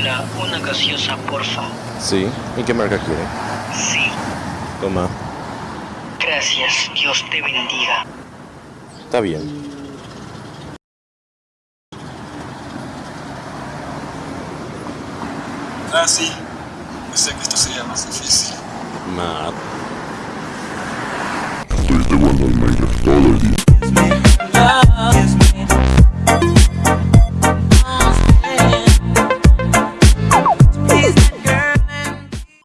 una gaseosa porfa. Sí. ¿Y qué marca quiere? Sí. Toma. Gracias. Dios te bendiga. Está bien. Ah, sí. Pensé que esto sería más difícil. Matt. Estoy jugando al Minecraft todo el día.